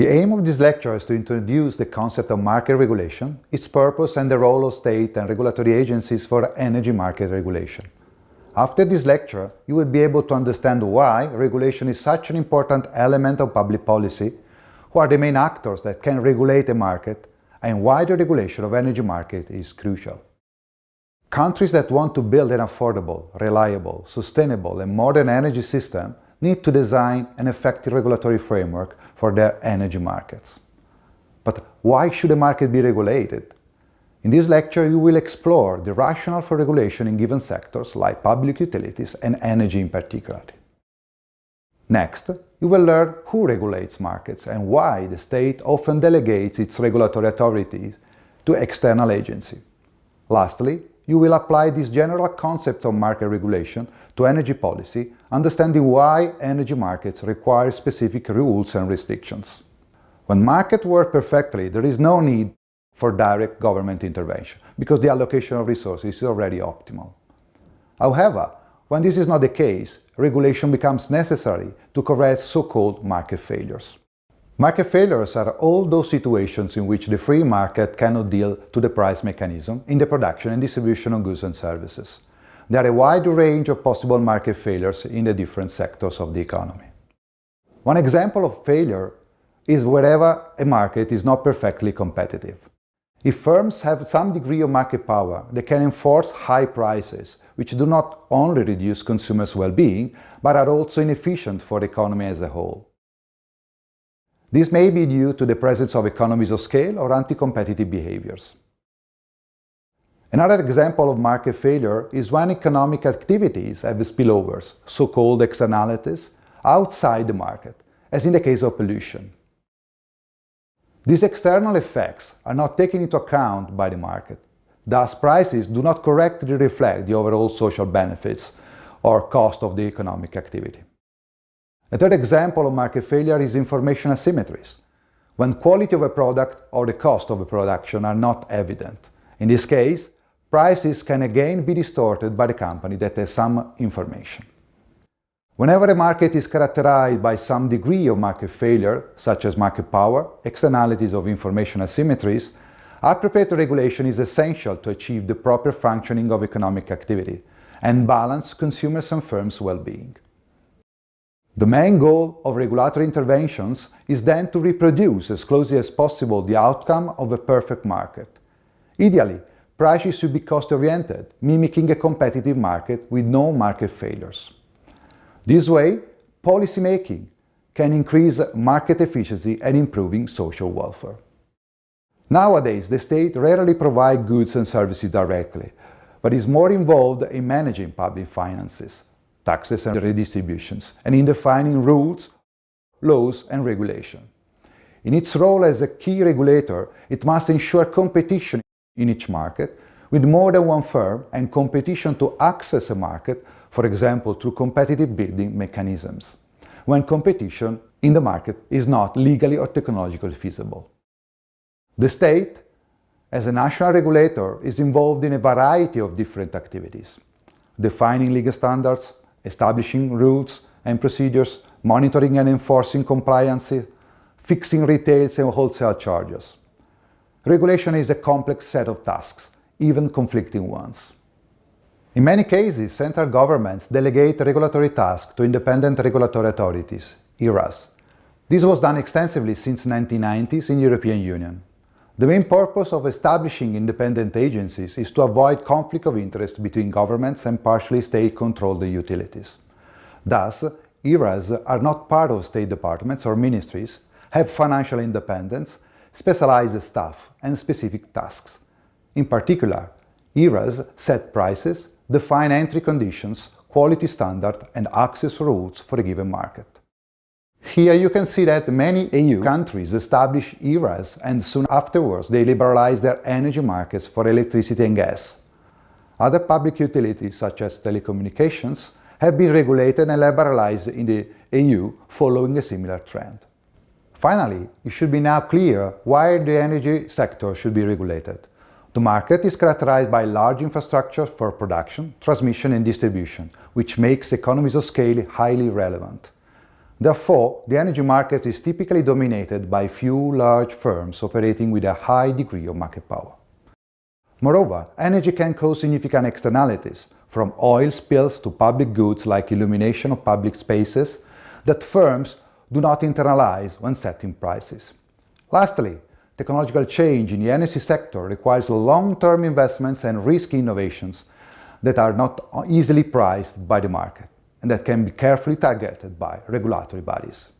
The aim of this lecture is to introduce the concept of market regulation, its purpose and the role of state and regulatory agencies for energy market regulation. After this lecture, you will be able to understand why regulation is such an important element of public policy, who are the main actors that can regulate a market, and why the regulation of energy market is crucial. Countries that want to build an affordable, reliable, sustainable and modern energy system need to design an effective regulatory framework for their energy markets. But why should a market be regulated? In this lecture, you will explore the rationale for regulation in given sectors like public utilities and energy in particular. Next, you will learn who regulates markets and why the state often delegates its regulatory authorities to external agencies. Lastly, you will apply this general concept of market regulation to energy policy, understanding why energy markets require specific rules and restrictions. When markets work perfectly, there is no need for direct government intervention, because the allocation of resources is already optimal. However, when this is not the case, regulation becomes necessary to correct so-called market failures. Market failures are all those situations in which the free market cannot deal to the price mechanism in the production and distribution of goods and services. There are a wide range of possible market failures in the different sectors of the economy. One example of failure is wherever a market is not perfectly competitive. If firms have some degree of market power, they can enforce high prices, which do not only reduce consumers' well-being, but are also inefficient for the economy as a whole. This may be due to the presence of economies of scale or anti-competitive behaviors. Another example of market failure is when economic activities have spillovers, so-called externalities, outside the market, as in the case of pollution. These external effects are not taken into account by the market, thus prices do not correctly reflect the overall social benefits or cost of the economic activity. A third example of market failure is information asymmetries, when quality of a product or the cost of a production are not evident. In this case, prices can again be distorted by the company that has some information. Whenever a market is characterized by some degree of market failure, such as market power, externalities of information asymmetries, appropriate regulation is essential to achieve the proper functioning of economic activity and balance consumers' and firms' well-being. The main goal of regulatory interventions is then to reproduce as closely as possible the outcome of a perfect market. Ideally, prices should be cost-oriented, mimicking a competitive market with no market failures. This way, policymaking can increase market efficiency and improving social welfare. Nowadays, the state rarely provides goods and services directly, but is more involved in managing public finances, taxes and redistributions, and in defining rules, laws and regulation. In its role as a key regulator, it must ensure competition in each market with more than one firm and competition to access a market, for example through competitive bidding mechanisms, when competition in the market is not legally or technologically feasible. The state, as a national regulator, is involved in a variety of different activities, defining legal standards, establishing rules and procedures, monitoring and enforcing compliance, fixing retails and wholesale charges. Regulation is a complex set of tasks, even conflicting ones. In many cases, central governments delegate regulatory tasks to independent regulatory authorities, ERAs. This was done extensively since the 1990s in the European Union. The main purpose of establishing independent agencies is to avoid conflict of interest between governments and partially state-controlled utilities. Thus, ERAs are not part of state departments or ministries, have financial independence, specialized staff and specific tasks. In particular, ERAs set prices, define entry conditions, quality standard and access rules for a given market. Here you can see that many EU countries established ERAs and soon afterwards they liberalized their energy markets for electricity and gas. Other public utilities, such as telecommunications, have been regulated and liberalized in the EU following a similar trend. Finally, it should be now clear why the energy sector should be regulated. The market is characterized by large infrastructure for production, transmission and distribution, which makes economies of scale highly relevant. Therefore, the energy market is typically dominated by few large firms operating with a high degree of market power. Moreover, energy can cause significant externalities, from oil spills to public goods like illumination of public spaces, that firms do not internalize when setting prices. Lastly, technological change in the energy sector requires long-term investments and risky innovations that are not easily priced by the market and that can be carefully targeted by regulatory bodies.